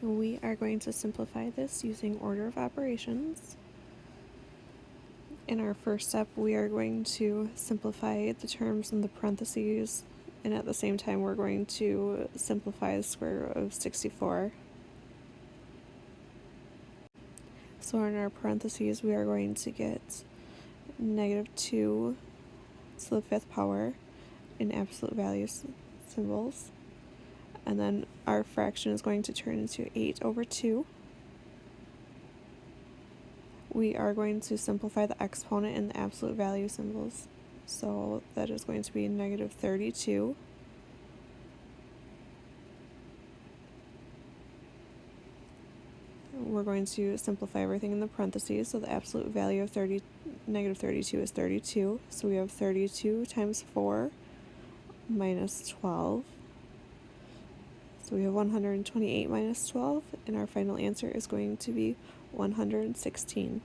We are going to simplify this using order of operations. In our first step, we are going to simplify the terms in the parentheses, and at the same time, we're going to simplify the square root of 64. So in our parentheses, we are going to get negative 2 to the fifth power in absolute value symbols. And then our fraction is going to turn into 8 over 2. We are going to simplify the exponent and the absolute value symbols. So that is going to be negative 32. We're going to simplify everything in the parentheses. So the absolute value of 30, negative 32 is 32. So we have 32 times 4 minus 12 so we have 128 minus 12, and our final answer is going to be 116.